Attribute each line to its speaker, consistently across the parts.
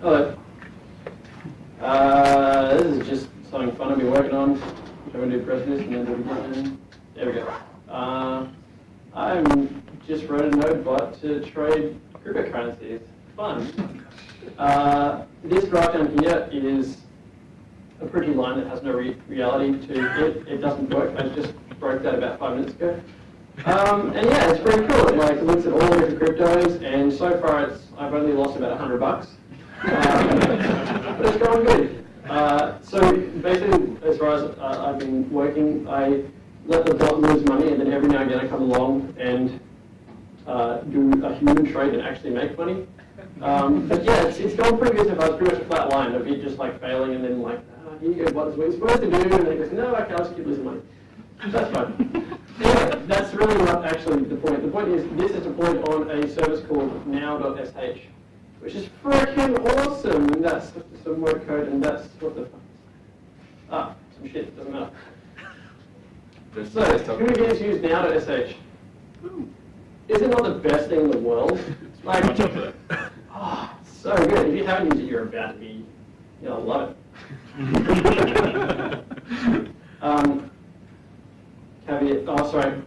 Speaker 1: Hello. Uh, this is just something fun I've been working on. I'm going to do this and then do it again. There we go. Uh, I'm just wrote a node bot to trade cryptocurrencies. Fun. Uh, this graph down here is a pretty line that has no re reality to it. It doesn't work. I just broke that about five minutes ago. Um, and yeah, it's pretty cool. It, like, looks at all the different cryptos, and so far it's I've only lost about 100 bucks. Uh, it's going good. Uh, so basically, as far as uh, I've been working, I let the bot lose money, and then every now and again I come along and uh, do a human trade and actually make money. Um, but yeah, it's, it's going pretty good so far. It's pretty much a flat line of it just like failing and then like, oh, here you go, what is what you're supposed to do? And then it goes, no, okay, I'll just keep losing money. That's fine. anyway, that's really not actually the point. The point is this is deployed on a service called now.sh, which is freaking awesome. And that's some word code, and that's what the fun is. ah some shit doesn't matter. So here has used SH. Is it not the best thing in the world? Like, oh, so good. If you haven't used it, you're about to be, you'll love it. um, caveat, oh sorry,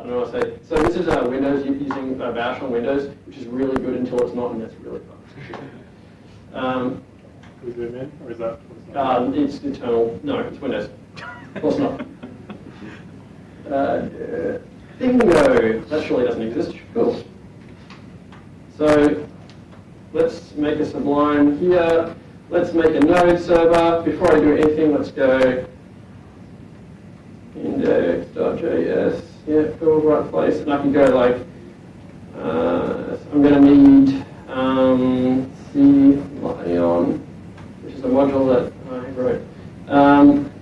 Speaker 1: I don't know what to say. So this is uh, Windows using uh, Bash on Windows, which is really good until it's not, and that's really fun. Um,
Speaker 2: Is it in, or is that?
Speaker 1: um, it's internal, no, it's Windows. Of course not. Uh, bingo, that surely doesn't exist. Cool. So let's make a Sublime here. Let's make a node server. Before I do anything, let's go index.js. Yeah, cool, right place. And I can go like, uh, I'm going to need um, C Lion, which is a module that I wrote. Um,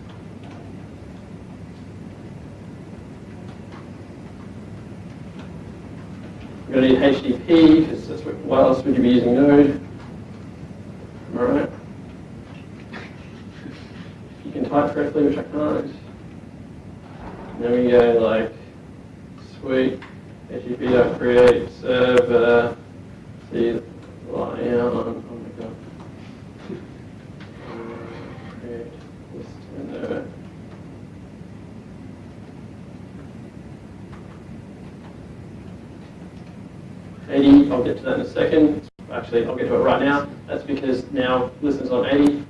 Speaker 1: I'm going to need HTTP because that's what, what else would you be using Node? All right. You can type correctly, which I can't. Then we go like, sweet, HTTP.create server, see, lion, oh my god. Uh, create this. Eighty, I'll get to that in a second. Actually, I'll get to it right now. That's because now listeners on 80,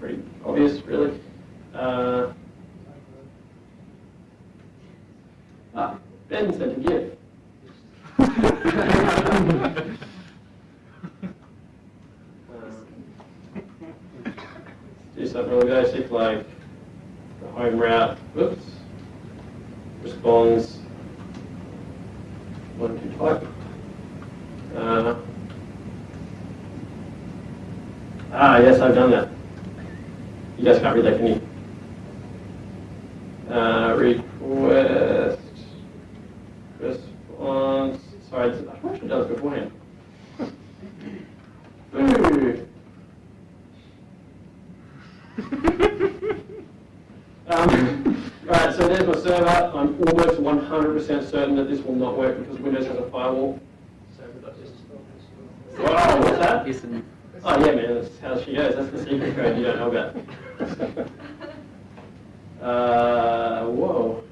Speaker 1: pretty obvious, really. Uh, Ah, Ben said a gift. do something really basic like the home route, whoops, responds one to type. Uh, ah, yes, I've done that. You guys can't read that, can you? Uh, request response. Sorry, I probably should have done this beforehand. Ooh. um, right, so there's my server. I'm almost 100% certain that this will not work because Windows has a firewall. Wow, what's that? Oh yeah, man, that's how she goes. That's the secret code you don't know about. Uh, whoa.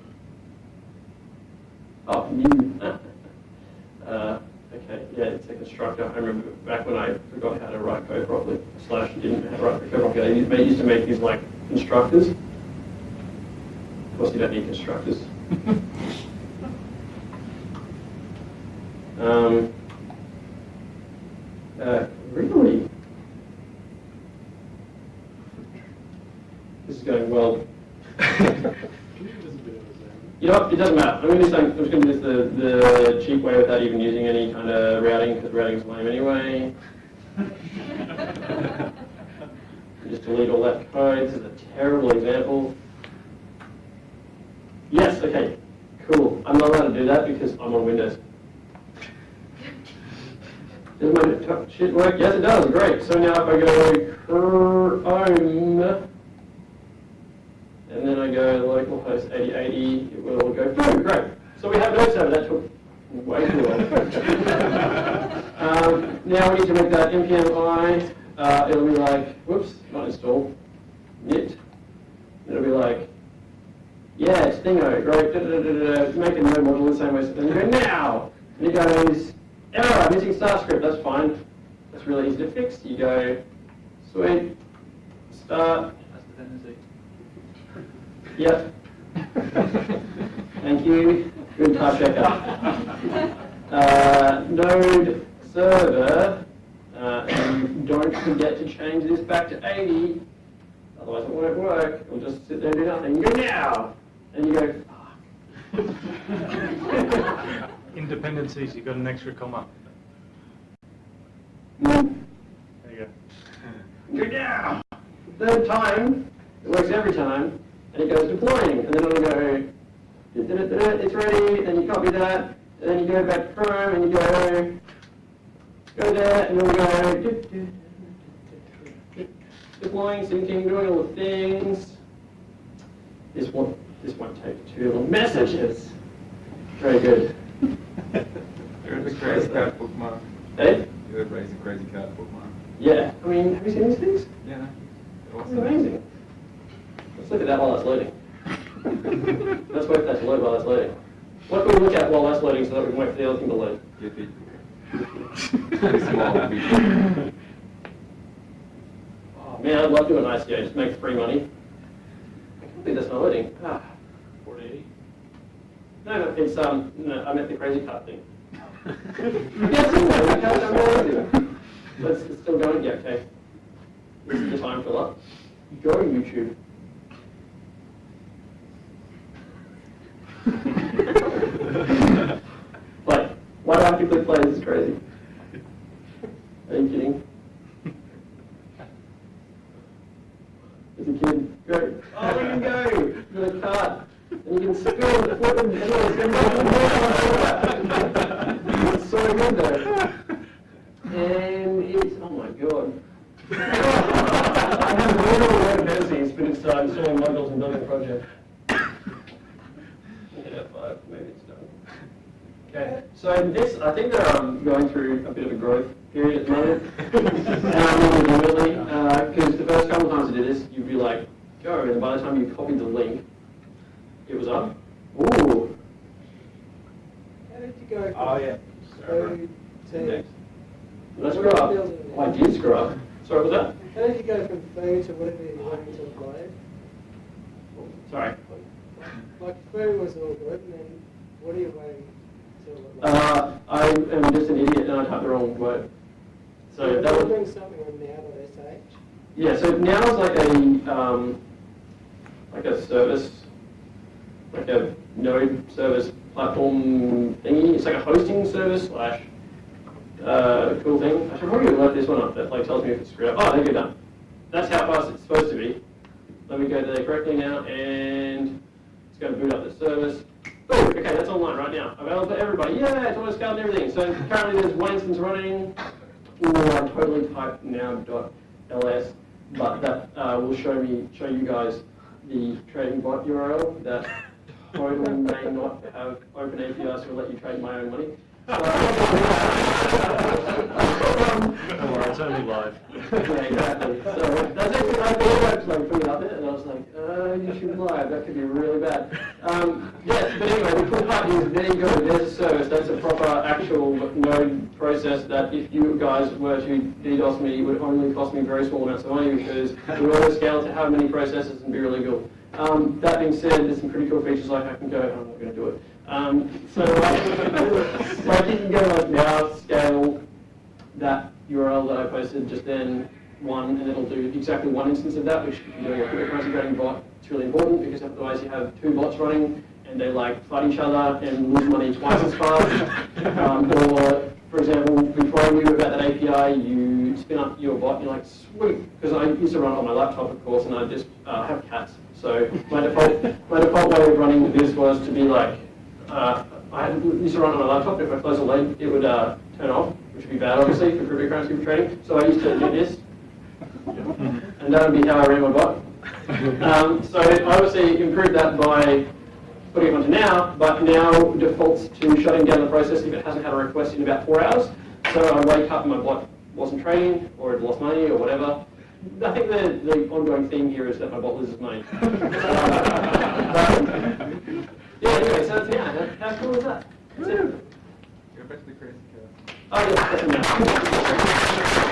Speaker 1: Oh, new. uh, okay, yeah, it's a constructor. I remember back when I forgot how to write code properly, slash didn't know how to write code. I used, they used to make these like constructors. Of course, you don't need constructors. um, uh, really? This is going well. You know what, it doesn't matter. I'm going to do something, I'm just going to use the, the cheap way without even using any kind of routing, because routing is lame anyway. just delete all that code. This is a terrible example. Yes, okay, cool. I'm not allowed to do that because I'm on Windows. Does my shit work? Yes, it does. Great. So now if I go Chrome, and then I go localhost 8080, it will go through. Great. So we have no server. That took way too long. um, now we need to make that npm i uh, it'll be like, whoops, not installed, knit. It'll be like, yeah, it's Thingo, great, da, da, da, da, da, make a node module the same way, so then you go, now! And it goes, error, missing star script, that's fine. That's really easy to fix. You go, sweet, start,
Speaker 3: That's the tendency.
Speaker 1: Yep. Thank you. Good type checker. Uh, node server, uh, and don't forget to change this back to 80, otherwise it won't work. It'll just sit there and do nothing. You go now, and you go, fuck.
Speaker 2: Independencies, you got an extra comma.
Speaker 1: Mm,
Speaker 2: There you
Speaker 1: Go Good now. Third time, it works every time, and it goes deploying, and then it'll go, it's ready, then you copy that, and then you go back to Chrome, and you go, go there, and it'll go, du-du-du-du-du-du, deploying, syncing, doing all the things. This won't, this won't take too long. Messages. Very good.
Speaker 4: There's a crazy cat bookmark. Eh?
Speaker 1: Hey?
Speaker 4: You have raised a crazy cat bookmark.
Speaker 1: Yeah, I mean, have you seen these things?
Speaker 4: Yeah.
Speaker 1: It's amazing. Let's look at that while it's loading. Let's wait for that to load while it's loading. What can we look at while that's loading so that we can wait for the other thing to load? Oh man, I'd love to do an ICO, just make free money. I can't believe that's not loading. Ah.
Speaker 3: 480.
Speaker 1: No, no, it's, um, no, I meant the crazy cut thing. Yes, I'm. Let's, still going, yeah, okay. This is the time filler. Go YouTube. Like, why do I have to click play? This is crazy. Are you kidding? As a kid, go. Oh, you can go to the cart, and you can spill and flip and all this. It's so good though. And it's, oh my god. I have literal web fantasies, but it's uh, installing modules and building a project. Yeah, five, maybe it's done. Okay, so this, I think they're um, going through a bit of a growth period at the moment. um, really, because the first couple of times I did this, you'd be like, go, and by the time you copied the link, it was up. Ooh.
Speaker 5: How did you go
Speaker 3: Oh, yeah.
Speaker 5: food to,
Speaker 1: Did I screw up? Oh, I did screw up. Sorry, what was that?
Speaker 5: how did you go from food to whatever you wanted to apply?
Speaker 1: Sorry.
Speaker 5: Like food was all good, and then what are you waiting till? it-
Speaker 1: Uh, I am just an idiot and I typed the wrong word. So that was,
Speaker 5: doing something on now.sh.
Speaker 1: yeah, so now it's like a, um, like a service, like a node service platform thingy. It's like a hosting service slash, uh, cool thing. I should probably load this one up that like tells me if it's screwed up. Oh, there you go, done. That's how fast it's supposed to be. Let me go there correctly now and it's going to boot up the service. Boom, okay, that's Available to everybody. Yeah, it's scaled and everything. So currently there's one instance running. Ooh, I totally typed now.ls, but that uh, will show me, show you guys the trading bot URL that totally may not have open APIs to let you trade my own money. So,
Speaker 2: Don't worry, it's only live.
Speaker 1: yeah, exactly. So that's actually, I thought like putting it up there, and I was like, uh, you should live, that could be really bad. Um, yes, but anyway, part is there you go, there's a service, that's a proper actual node process that if you guys were to DDoS me, it would only cost me very small amounts of money because we auto scale to have many processes and be really good. Um, that being said, there's some pretty cool features like I can go, I'm not going to do it. Um, so like, like you can go like now scale that URL that I posted just then, one, and it'll do exactly one instance of that, which if you're doing a bot, it's really important because otherwise you have two bots running and they like fight each other and lose money twice as fast. um, or, for example, before I knew about that API, you spin up your bot and you're like, sweet, because I used to run it on my laptop, of course, and I just uh, have cats. So my default, my default way of running this was to be like, uh, I used to run on my laptop, if I close a lid, it would uh, turn off, which would be bad, obviously, for cryptocurrency trading. So I used to do this, and that would be how I ran my bot. Um, so I obviously improved that by putting it onto now, but now defaults to shutting down the process if it hasn't had a request in about four hours. So I wake up and my bot wasn't trading or it lost money or whatever. I think the, the ongoing theme here is that my bot loses money. yeah, anyway, so that's, yeah, how cool is that? That's it.
Speaker 4: Go back to the crazy.
Speaker 1: Oh, yes, that's enough.